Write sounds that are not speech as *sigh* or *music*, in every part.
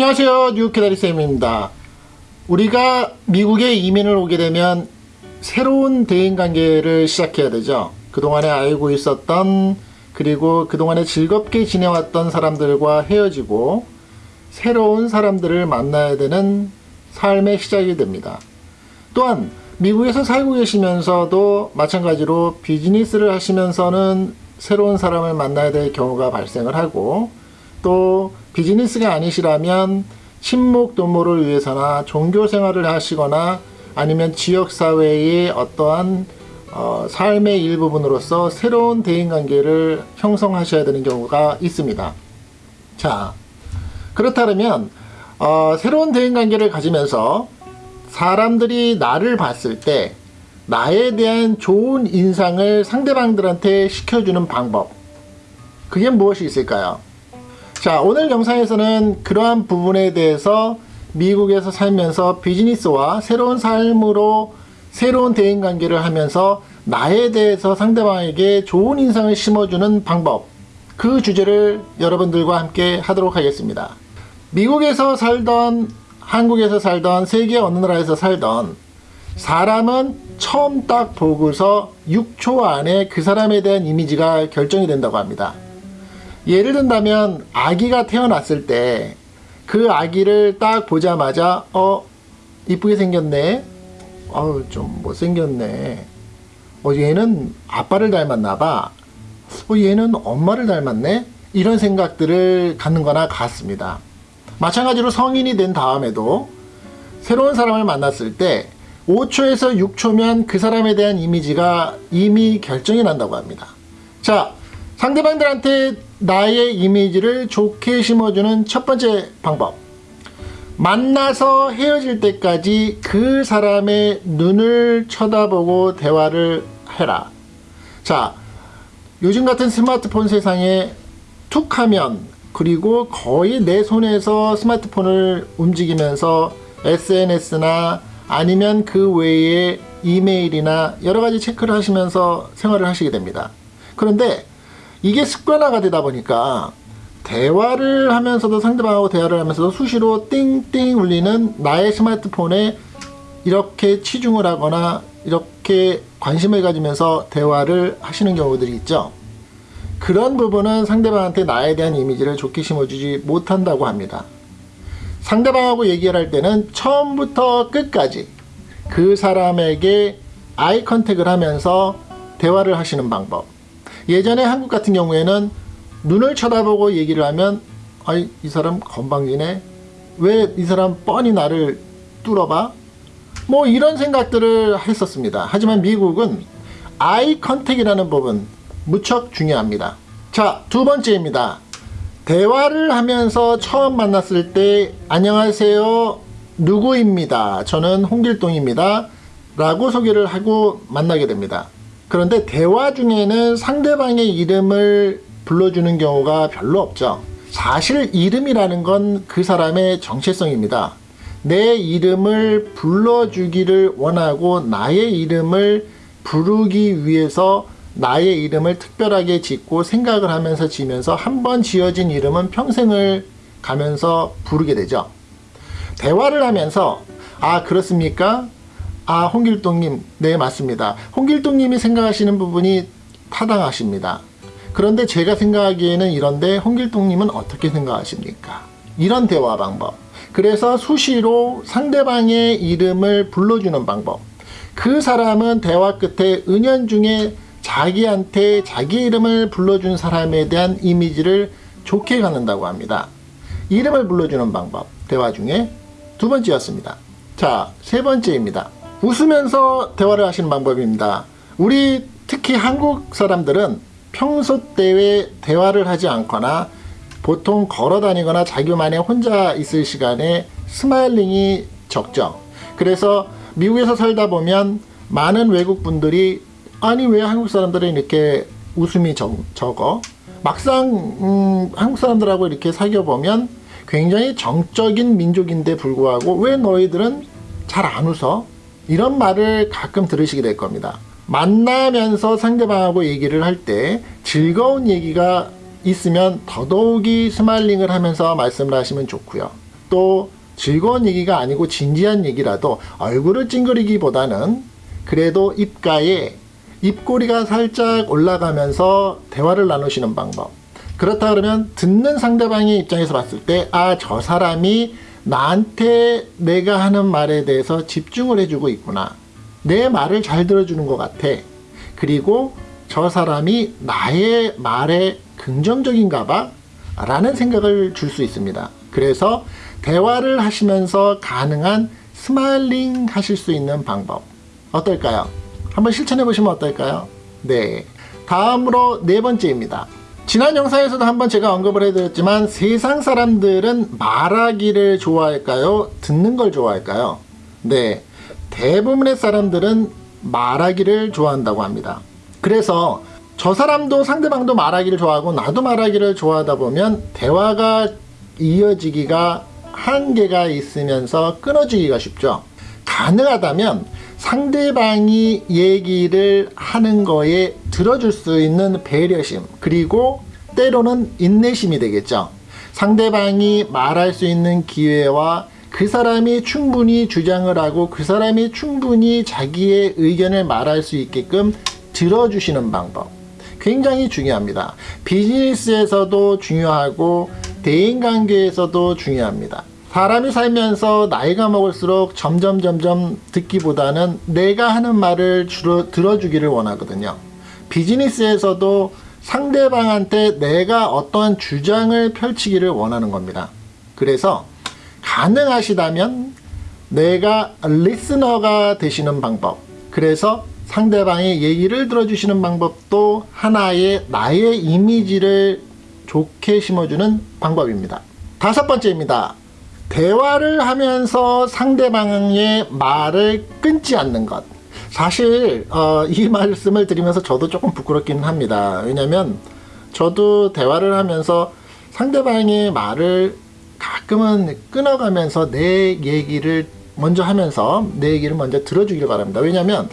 안녕하세요. 뉴캐다리쌤입니다. 우리가 미국에 이민을 오게 되면 새로운 대인관계를 시작해야 되죠. 그동안에 알고 있었던 그리고 그동안에 즐겁게 지내왔던 사람들과 헤어지고 새로운 사람들을 만나야 되는 삶의 시작이 됩니다. 또한 미국에서 살고 계시면서도 마찬가지로 비즈니스를 하시면서는 새로운 사람을 만나야 될 경우가 발생을 하고 또 비즈니스가 아니시라면 친목 도모를 위해서나 종교 생활을 하시거나 아니면 지역사회의 어떠한 어, 삶의 일부분으로서 새로운 대인관계를 형성하셔야 되는 경우가 있습니다. 자 그렇다면 어, 새로운 대인관계를 가지면서 사람들이 나를 봤을 때 나에 대한 좋은 인상을 상대방들한테 시켜주는 방법 그게 무엇이 있을까요? 자 오늘 영상에서는 그러한 부분에 대해서 미국에서 살면서 비즈니스와 새로운 삶으로 새로운 대인관계를 하면서 나에 대해서 상대방에게 좋은 인상을 심어주는 방법 그 주제를 여러분들과 함께 하도록 하겠습니다. 미국에서 살던 한국에서 살던 세계 어느 나라에서 살던 사람은 처음 딱 보고서 6초 안에 그 사람에 대한 이미지가 결정이 된다고 합니다. 예를 든다면 아기가 태어났을 때 그 아기를 딱 보자마자 어 이쁘게 생겼네. 어우 좀 못생겼네. 어 얘는 아빠를 닮았나봐. 어 얘는 엄마를 닮았네. 이런 생각들을 갖는 거나 같습니다. 마찬가지로 성인이 된 다음에도 새로운 사람을 만났을 때 5초에서 6초면 그 사람에 대한 이미지가 이미 결정이 난다고 합니다. 자 상대방들한테 나의 이미지를 좋게 심어주는 첫 번째 방법. 만나서 헤어질 때까지 그 사람의 눈을 쳐다보고 대화를 해라. 자 요즘 같은 스마트폰 세상에 툭 하면 그리고 거의 내 손에서 스마트폰을 움직이면서 SNS나 아니면 그 외에 이메일이나 여러가지 체크를 하시면서 생활을 하시게 됩니다. 그런데 이게 습관화가 되다 보니까 대화를 하면서도 상대방하고 대화를 하면서도 수시로 띵띵 울리는 나의 스마트폰에 이렇게 치중을 하거나 이렇게 관심을 가지면서 대화를 하시는 경우들이 있죠. 그런 부분은 상대방한테 나에 대한 이미지를 좋게 심어주지 못한다고 합니다. 상대방하고 얘기를 할 때는 처음부터 끝까지 그 사람에게 eye contact을 하면서 대화를 하시는 방법 예전에 한국 같은 경우에는 눈을 쳐다보고 얘기를 하면 아이 이 사람 건방지네. 왜 이 사람 뻔히 나를 뚫어봐? 뭐 이런 생각들을 했었습니다. 하지만 미국은 eye contact이라는 부분 무척 중요합니다. 자 두 번째입니다. 대화를 하면서 처음 만났을 때 안녕하세요. 누구입니다? 저는 홍길동입니다. 라고 소개를 하고 만나게 됩니다 그런데 대화 중에는 상대방의 이름을 불러주는 경우가 별로 없죠. 사실 이름이라는 건 그 사람의 정체성입니다. 내 이름을 불러주기를 원하고 나의 이름을 부르기 위해서 나의 이름을 특별하게 짓고 생각을 하면서 지면서 한 번 지어진 이름은 평생을 가면서 부르게 되죠. 대화를 하면서 아 그렇습니까? 아 홍길동님. 네 맞습니다. 홍길동님이 생각하시는 부분이 타당하십니다. 그런데 제가 생각하기에는 이런데 홍길동님은 어떻게 생각하십니까? 이런 대화 방법. 그래서 수시로 상대방의 이름을 불러주는 방법. 그 사람은 대화 끝에 은연중에 자기한테 자기 이름을 불러준 사람에 대한 이미지를 좋게 갖는다고 합니다. 이름을 불러주는 방법. 대화 중에 두 번째였습니다. 자 세 번째입니다 웃으면서 대화를 하시는 방법입니다. 우리 특히 한국 사람들은 평소 때에 대화를 하지 않거나 보통 걸어 다니거나 자기만의 혼자 있을 시간에 smiling이 적죠. 그래서 미국에서 살다 보면 많은 외국 분들이 아니 왜 한국 사람들은 이렇게 웃음이 적, 적어? 막상 음, 한국 사람들하고 이렇게 사귀어 보면 굉장히 정적인 민족인데 불구하고 왜 너희들은 잘 안 웃어? 이런 말을 가끔 들으시게 될 겁니다. 만나면서 상대방하고 얘기를 할 때 즐거운 얘기가 있으면 더더욱이 smiling을 하면서 말씀을 하시면 좋고요. 또 즐거운 얘기가 아니고 진지한 얘기라도 얼굴을 찡그리기보다는 그래도 입가에 입꼬리가 살짝 올라가면서 대화를 나누시는 방법. 그렇다 그러면 듣는 상대방의 입장에서 봤을 때, 아, 저 사람이 나한테 내가 하는 말에 대해서 집중을 해주고 있구나. 내 말을 잘 들어주는 것 같아. 그리고 저 사람이 나의 말에 긍정적인가 봐. 라는 생각을 줄 수 있습니다. 그래서 대화를 하시면서 가능한 smiling 하실 수 있는 방법. 어떨까요? 한번 실천해 보시면 어떨까요? 네. 다음으로 네 번째입니다. 지난 영상에서도 한번 제가 언급을 해드렸지만 세상 사람들은 말하기를 좋아할까요? 듣는 걸 좋아할까요? 네. 대부분의 사람들은 말하기를 좋아한다고 합니다. 그래서 저 사람도 상대방도 말하기를 좋아하고 나도 말하기를 좋아하다 보면 대화가 이어지기가 한계가 있으면서 끊어지기가 쉽죠. 가능하다면 상대방이 얘기를 하는 거에 들어줄 수 있는 배려심 그리고 때로는 인내심이 되겠죠. 상대방이 말할 수 있는 기회와 그 사람이 충분히 주장을 하고 그 사람이 충분히 자기의 의견을 말할 수 있게끔 들어주시는 방법. 굉장히 중요합니다. 비즈니스에서도 중요하고 대인관계에서도 중요합니다. 사람이 살면서 나이가 먹을수록 점점 점점 듣기보다는 내가 하는 말을 주로 들어주기를 원하거든요. 비즈니스에서도 상대방한테 내가 어떤 주장을 펼치기를 원하는 겁니다. 그래서 가능하시다면 내가 리스너가 되시는 방법. 그래서 상대방의 얘기를 들어주시는 방법도 하나의 나의 이미지를 좋게 심어주는 방법입니다. 다섯 번째입니다. 대화를 하면서 상대방의 말을 끊지 않는 것. 사실 어, 이 *laughs* 말씀을 드리면서 저도 조금 부끄럽기는 합니다. 왜냐하면 저도 대화를 하면서 상대방의 말을 가끔은 끊어가면서 내 얘기를 먼저 하면서 내 얘기를 먼저 들어주길 바랍니다. 왜냐하면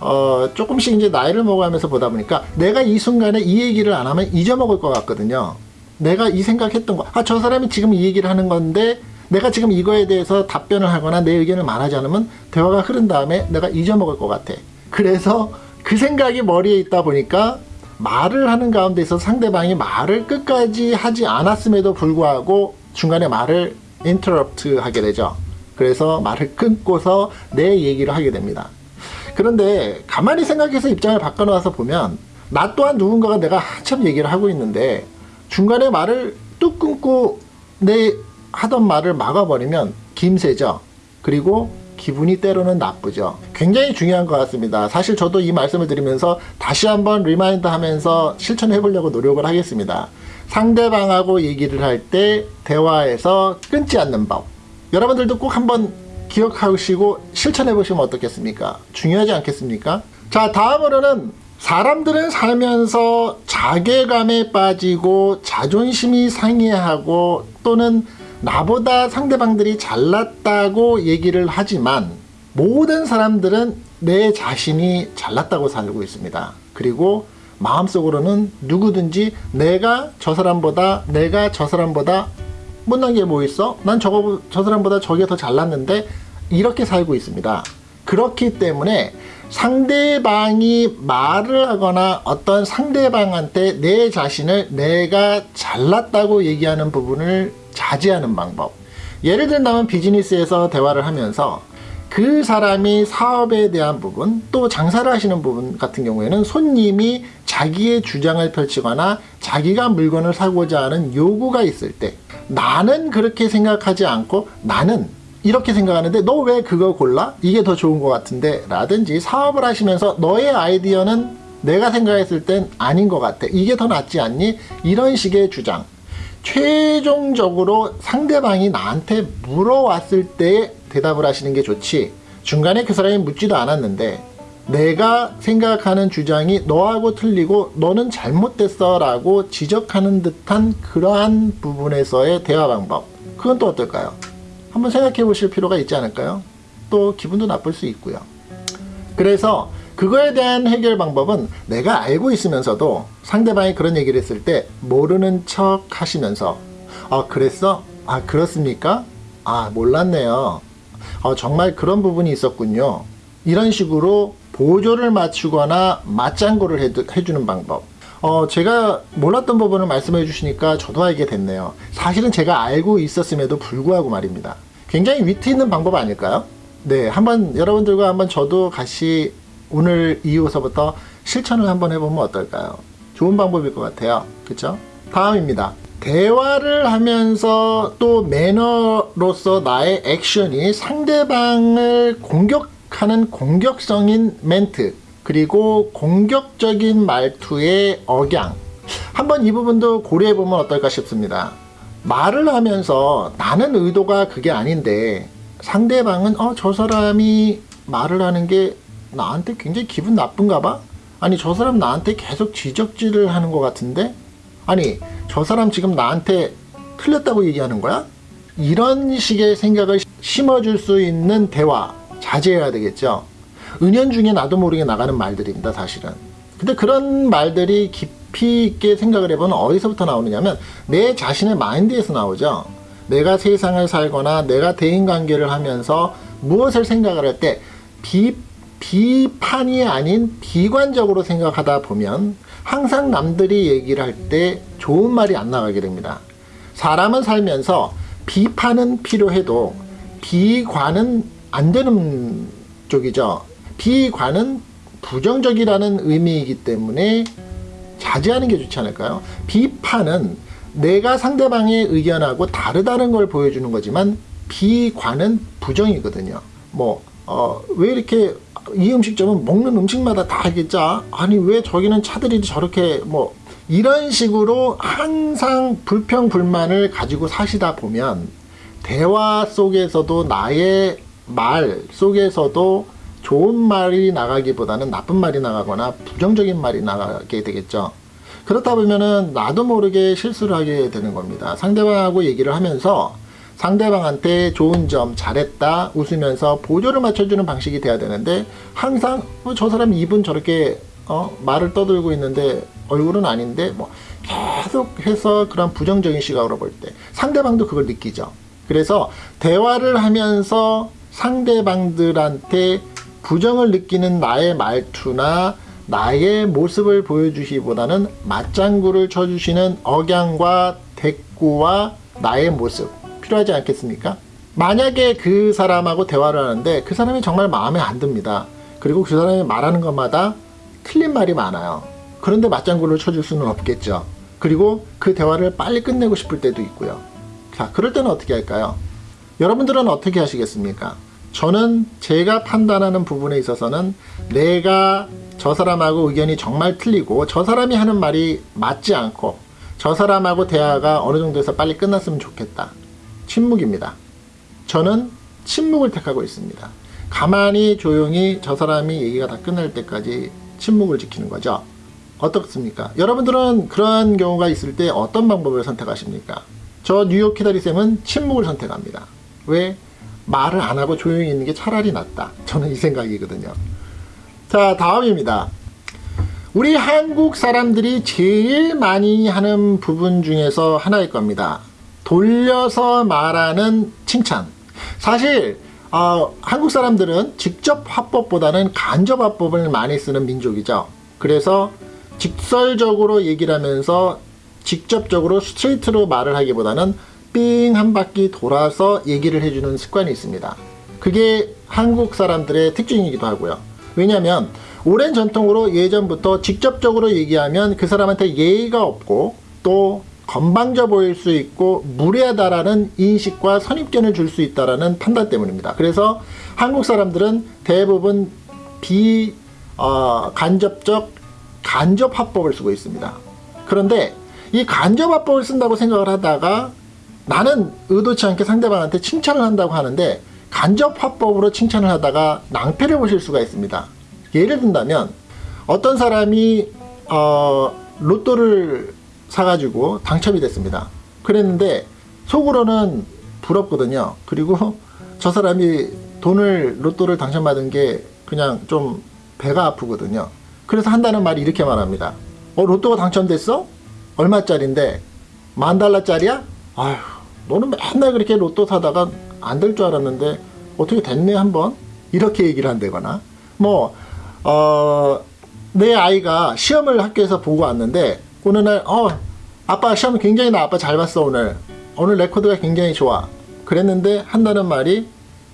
어, 조금씩 이제 나이를 먹어가면서 보다 보니까 내가 이 순간에 이 얘기를 안 하면 잊어먹을 것 같거든요. 내가 이 생각했던 거, 아, 저 사람이 지금 이 얘기를 하는 건데 내가 지금 이거에 대해서 답변을 하거나 내 의견을 말하지 않으면 대화가 흐른 다음에 내가 잊어먹을 것 같아. 그래서 그 생각이 머리에 있다 보니까 말을 하는 가운데 서 상대방이 말을 끝까지 하지 않았음에도 불구하고 중간에 말을 인터럽트 하게 되죠. 그래서 말을 끊고서 내 얘기를 하게 됩니다. 그런데 가만히 생각해서 입장을 바꿔놓아서 보면 나 또한 누군가가 내가 한참 얘기를 하고 있는데 중간에 말을 뚝 끊고 내 하던 말을 막아버리면 김새죠. 그리고 기분이 때로는 나쁘죠. 굉장히 중요한 것 같습니다. 사실 저도 이 말씀을 드리면서 다시 한번 remind 하면서 실천해 보려고 노력을 하겠습니다. 상대방하고 얘기를 할 때 대화에서 끊지 않는 법. 여러분들도 꼭 한번 기억하시고 실천해 보시면 어떻겠습니까? 중요하지 않겠습니까? 자, 다음으로는 사람들은 살면서 자괴감에 빠지고 자존심이 상해하고 또는 나보다 상대방들이 잘났다고 얘기를 하지만 모든 사람들은 내 자신이 잘났다고 살고 있습니다. 그리고 마음속으로는 누구든지 내가 저 사람보다 내가 저 사람보다 못난 게 뭐 있어? 난 저거 저 사람보다 저게 더 잘났는데 이렇게 살고 있습니다. 그렇기 때문에 상대방이 말을 하거나 어떤 상대방한테 내 자신을 내가 잘났다고 얘기하는 부분을 자제하는 방법. 예를 들면 비즈니스에서 대화를 하면서 그 사람이 사업에 대한 부분 또 장사를 하시는 부분 같은 경우에는 손님이 자기의 주장을 펼치거나 자기가 물건을 사고자 하는 요구가 있을 때 나는 그렇게 생각하지 않고 나는 이렇게 생각하는데 너 왜 그거 골라? 이게 더 좋은 것 같은데 라든지 사업을 하시면서 너의 아이디어는 내가 생각했을 땐 아닌 것 같아 이게 더 낫지 않니? 이런 식의 주장 최종적으로 상대방이 나한테 물어왔을 때 대답을 하시는 게 좋지 중간에 그 사람이 묻지도 않았는데 내가 생각하는 주장이 너하고 틀리고 너는 잘못됐어 라고 지적하는 듯한 그러한 부분에서의 대화 방법 그건 또 어떨까요? 한번 생각해 보실 필요가 있지 않을까요? 또 기분도 나쁠 수 있고요. 그래서 그거에 대한 해결 방법은 내가 알고 있으면서도 상대방이 그런 얘기를 했을 때 모르는 척 하시면서 아 그랬어? 아 그렇습니까? 아, 몰랐네요. 어, 정말 그런 부분이 있었군요. 이런 식으로 보조를 맞추거나 맞장구를 해, 해주는 방법. 어, 제가 몰랐던 부분을 말씀해 주시니까 저도 알게 됐네요. 사실은 제가 알고 있었음에도 불구하고 말입니다. 굉장히 위트 있는 방법 아닐까요? 네, 한번 여러분들과 한번 저도 같이 오늘 이후서부터 실천을 한번 해보면 어떨까요? 좋은 방법일 것 같아요. 그쵸? 다음입니다. 대화를 하면서 또 매너로서 나의 액션이 상대방을 공격하는 공격성인 멘트 그리고 공격적인 말투의 억양 한번 이 부분도 고려해 보면 어떨까 싶습니다. 말을 하면서 나는 의도가 그게 아닌데 상대방은 어 저 사람이 말을 하는 게 나한테 굉장히 기분 나쁜가 봐? 아니 저 사람 나한테 계속 지적질을 하는 것 같은데? 아니 저 사람 지금 나한테 틀렸다고 얘기하는 거야? 이런 식의 생각을 심어줄 수 있는 대화 자제해야 되겠죠. 은연중에 나도 모르게 나가는 말들입니다 사실은. 근데 그런 말들이 깊이 있게 생각을 해보면 어디서부터 나오느냐면 내 자신의 마인드에서 나오죠. 내가 세상을 살거나 내가 대인관계를 하면서 무엇을 생각을 할 때 비, 비판이 아닌 비관적으로 생각하다 보면 항상 남들이 얘기를 할 때 좋은 말이 안 나가게 됩니다. 사람은 살면서 비판은 필요해도 비관은 안 되는 쪽이죠. 비관은 부정적이라는 의미이기 때문에 자제하는 게 좋지 않을까요? 비판은 내가 상대방의 의견하고 다르다는 걸 보여주는 거지만 비관은 부정이거든요. 뭐, 어, 왜 이렇게 이 음식점은 먹는 음식마다 다 하겠자? 아니, 왜 저기는 차들이 저렇게 뭐, 이런 식으로 항상 불평불만을 가지고 사시다 보면 대화 속에서도 나의 말 속에서도 좋은 말이 나가기보다는 나쁜 말이 나가거나 부정적인 말이 나가게 되겠죠. 그렇다 보면은 나도 모르게 실수를 하게 되는 겁니다. 상대방하고 얘기를 하면서 상대방한테 좋은 점 잘했다 웃으면서 보조를 맞춰주는 방식이 돼야 되는데 항상 어, 저 사람 입은 저렇게 어, 말을 떠들고 있는데 얼굴은 아닌데 뭐 계속해서 그런 부정적인 시각으로 볼 때 상대방도 그걸 느끼죠. 그래서 대화를 하면서 상대방들한테 부정을 느끼는 나의 말투나 나의 모습을 보여주시기보다는 맞장구를 쳐주시는 억양과 대꾸와 나의 모습 필요하지 않겠습니까? 만약에 그 사람하고 대화를 하는데 그 사람이 정말 마음에 안 듭니다. 그리고 그 사람이 말하는 것마다 틀린 말이 많아요. 그런데 맞장구를 쳐줄 수는 없겠죠. 그리고 그 대화를 빨리 끝내고 싶을 때도 있고요. 자, 그럴 때는 어떻게 할까요? 여러분들은 어떻게 하시겠습니까? 저는 제가 판단하는 부분에 있어서는 내가 저 사람하고 의견이 정말 틀리고 저 사람이 하는 말이 맞지 않고 저 사람하고 대화가 어느 정도에서 빨리 끝났으면 좋겠다. 침묵입니다. 저는 침묵을 택하고 있습니다. 가만히 조용히 저 사람이 얘기가 다 끝날 때까지 침묵을 지키는 거죠. 어떻습니까? 여러분들은 그런 경우가 있을 때 어떤 방법을 선택하십니까? 저 뉴욕 키다리쌤은 침묵을 선택합니다. 왜? 말을 안 하고 조용히 있는 게 차라리 낫다. 저는 이 생각이거든요. 자, 다음입니다. 우리 한국 사람들이 제일 많이 하는 부분 중에서 하나일 겁니다. 돌려서 말하는 칭찬. 사실 어, 한국 사람들은 직접 화법보다는 간접 화법을 많이 쓰는 민족이죠. 그래서 직설적으로 얘기를 하면서 직접적으로 스트레이트로 말을 하기보다는 삥 한 바퀴 돌아서 얘기를 해주는 습관이 있습니다. 그게 한국 사람들의 특징이기도 하고요. 왜냐하면 오랜 전통으로 예전부터 직접적으로 얘기하면 그 사람한테 예의가 없고 또 건방져 보일 수 있고 무례하다라는 인식과 선입견을 줄 수 있다라는 판단 때문입니다. 그래서 한국 사람들은 대부분 비 어, 간접적 간접 화법을 쓰고 있습니다. 그런데 이 간접 화법을 쓴다고 생각을 하다가 나는 의도치 않게 상대방한테 칭찬을 한다고 하는데 간접 화법으로 칭찬을 하다가 낭패를 보실 수가 있습니다. 예를 든다면 어떤 사람이 어, 로또를 사가지고 당첨이 됐습니다. 그랬는데 속으로는 부럽거든요. 그리고 저 사람이 돈을 로또를 당첨받은 게 그냥 좀 배가 아프거든요. 그래서 한다는 말이 이렇게 말합니다. 어 로또가 당첨됐어? 얼마짜린데? 만 달러짜리야? 아휴 너는 맨날 그렇게 로또 사다가 안 될 줄 알았는데 어떻게 됐네 한번 이렇게 얘기를 한다거나 뭐 어, 내 아이가 시험을 학교에서 보고 왔는데 어느 날 어, 아빠 시험 굉장히 나 아빠 잘 봤어 오늘. 오늘 레코드가 굉장히 좋아. 그랬는데 한다는 말이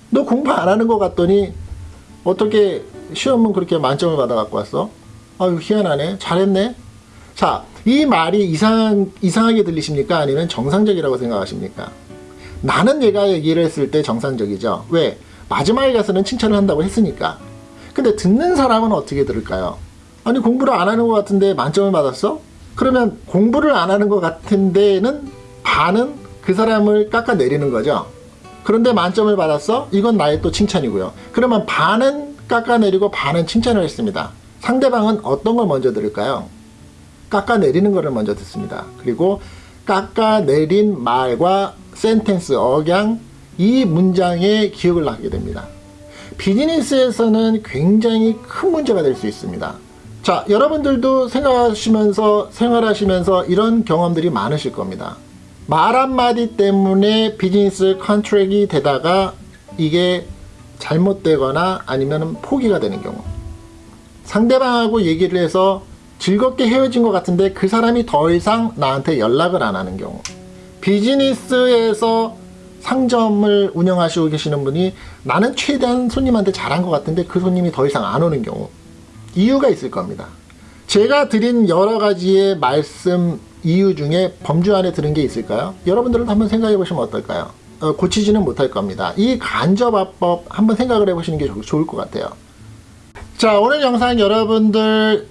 너 공부 안 하는 것 같더니 어떻게 시험은 그렇게 만점을 받아 갖고 왔어? 아유 희한하네. 잘했네. 자 이 말이 이상, 이상하게 들리십니까? 아니면 정상적이라고 생각하십니까? 나는 얘가 얘기를 했을 때 정상적이죠. 왜? 마지막에 가서는 칭찬을 한다고 했으니까. 근데 듣는 사람은 어떻게 들을까요? 아니 공부를 안 하는 것 같은데 만점을 받았어? 그러면 공부를 안 하는 것 같은 데는 반은 그 사람을 깎아내리는 거죠. 그런데 만점을 받았어? 이건 나의 또 칭찬이고요. 그러면 반은 깎아내리고 반은 칭찬을 했습니다. 상대방은 어떤 걸 먼저 들을까요? 깎아내리는 것을 먼저 듣습니다. 그리고 깎아내린 말과 센텐스, 억양, 이 문장의 기억을 하게 됩니다. 비즈니스에서는 굉장히 큰 문제가 될 수 있습니다. 자, 여러분들도 생각하시면서 생활하시면서 이런 경험들이 많으실 겁니다. 말 한마디 때문에 비즈니스 컨트랙이 되다가 이게 잘못되거나 아니면 포기가 되는 경우. 상대방하고 얘기를 해서 즐겁게 헤어진 것 같은데 그 사람이 더 이상 나한테 연락을 안 하는 경우. 비즈니스에서 상점을 운영하시고 계시는 분이 나는 최대한 손님한테 잘한 것 같은데 그 손님이 더 이상 안 오는 경우. 이유가 있을 겁니다. 제가 드린 여러 가지의 말씀 이유 중에 범주 안에 드는 게 있을까요? 여러분들은 한번 생각해 보시면 어떨까요? 어, 고치지는 못할 겁니다. 이 간접화법 한번 생각을 해보시는 게 좋- 좋을 것 같아요. 자, 오늘 영상 여러분들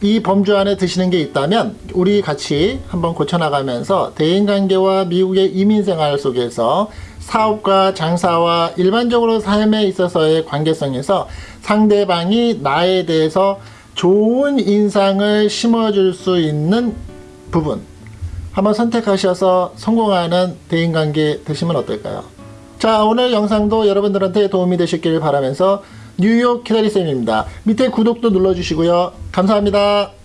이 범주 안에 드시는 게 있다면 우리 같이 한번 고쳐나가면서 대인관계와 미국의 이민생활 속에서 사업과 장사와 일반적으로 삶에 있어서의 관계성에서 상대방이 나에 대해서 좋은 인상을 심어줄 수 있는 부분 한번 선택하셔서 성공하는 대인관계 되시면 어떨까요? 자 오늘 영상도 여러분들한테 도움이 되셨길 바라면서 뉴욕 키다리쌤입니다. 밑에 구독도 눌러주시고요. 감사합니다.